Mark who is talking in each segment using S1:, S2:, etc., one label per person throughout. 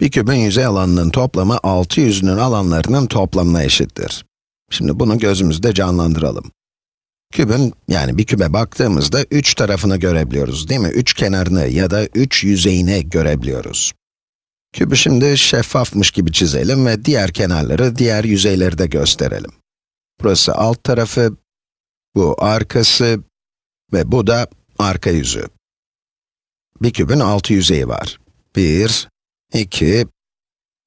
S1: Bir kübün yüzey alanının toplamı 6 yüzünün alanlarının toplamına eşittir. Şimdi bunu gözümüzde canlandıralım. Kübün, yani bir kübe baktığımızda 3 tarafını görebiliyoruz değil mi? 3 kenarını ya da 3 yüzeyini görebiliyoruz. Kübü şimdi şeffafmış gibi çizelim ve diğer kenarları, diğer yüzeyleri de gösterelim. Burası alt tarafı, bu arkası ve bu da arka yüzü. Bir kübün altı yüzeyi var. 1, 2,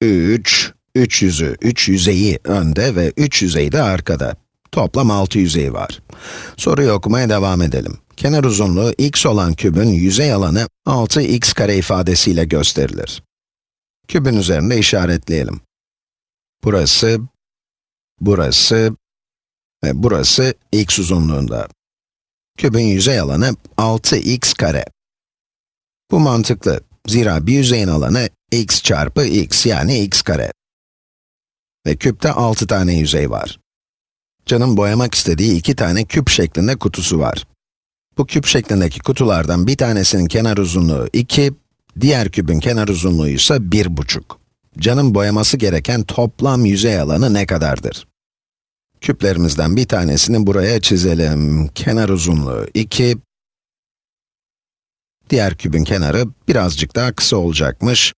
S1: 3, 3 yüzü, 3 yüzeyi önde ve 3 yüzeyi de arkada. Toplam 6 yüzeyi var. Soruyu okumaya devam edelim. Kenar uzunluğu x olan kübün yüzey alanı 6x kare ifadesiyle gösterilir. Kübün üzerinde işaretleyelim. Burası, burası ve burası x uzunluğunda. Kübün yüzey alanı 6x kare. Bu mantıklı. Zira bir yüzeyin alanı x çarpı x yani x kare. Ve küpte 6 tane yüzey var. Can'ın boyamak istediği iki tane küp şeklinde kutusu var. Bu küp şeklindeki kutulardan bir tanesinin kenar uzunluğu 2, diğer küpün kenar uzunluğu ise 1,5. Can'ın boyaması gereken toplam yüzey alanı ne kadardır? Küplerimizden bir tanesini buraya çizelim. Kenar uzunluğu 2, Diğer kübün kenarı birazcık daha kısa olacakmış.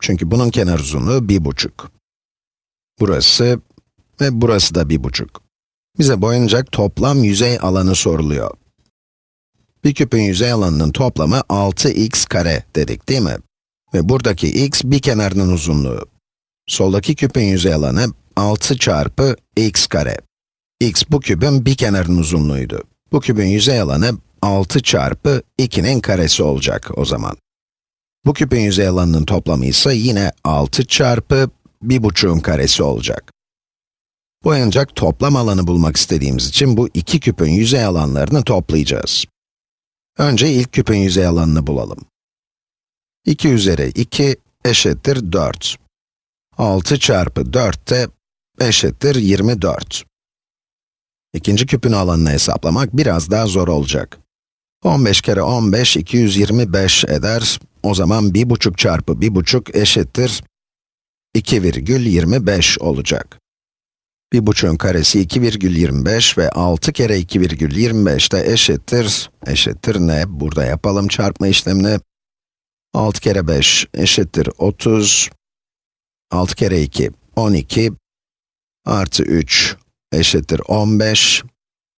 S1: Çünkü bunun kenar uzunluğu 1,5. Burası ve burası da 1,5. Bize boyanacak toplam yüzey alanı soruluyor. Bir küpün yüzey alanının toplamı 6x kare dedik değil mi? Ve buradaki x bir kenarının uzunluğu. Soldaki küpün yüzey alanı 6 çarpı x kare. x bu küpün bir kenarının uzunluğuydu. Bu küpün yüzey alanı 6 çarpı 2'nin karesi olacak o zaman. Bu küpün yüzey alanının toplamı ise yine 6 çarpı 1,5'un karesi olacak. Boyanacak toplam alanı bulmak istediğimiz için bu iki küpün yüzey alanlarını toplayacağız. Önce ilk küpün yüzey alanını bulalım. 2 üzeri 2 eşittir 4. 6 çarpı 4 de eşittir 24. İkinci küpün alanını hesaplamak biraz daha zor olacak. 15 kere 15, 225 eder. O zaman 1,5 çarpı 1,5 eşittir 2,25 olacak. 1,5'ün karesi 2,25 ve 6 kere 2,25 de eşittir, eşittir ne? Burada yapalım çarpma işlemini. 6 kere 5 eşittir 30. 6 kere 2, 12. Artı 3 eşittir 15.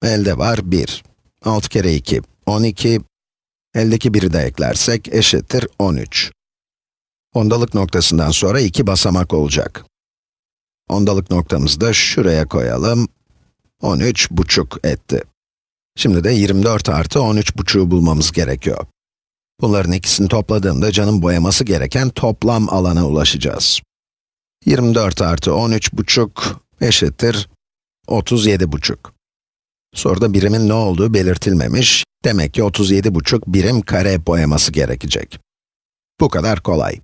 S1: Elde var 1. 6 kere 2, 12, eldeki biri de eklersek eşittir 13. Ondalık noktasından sonra iki basamak olacak. Ondalık noktamızı da şuraya koyalım. 13 buçuk etti. Şimdi de 24 artı 13 buçuğu bulmamız gerekiyor. Bunların ikisini topladığımda canın boyaması gereken toplam alana ulaşacağız. 24 artı 13 buçuk eşittir 37 buçuk. Soruda birimin ne olduğu belirtilmemiş. Demek ki 37,5 birim kare boyaması gerekecek. Bu kadar kolay.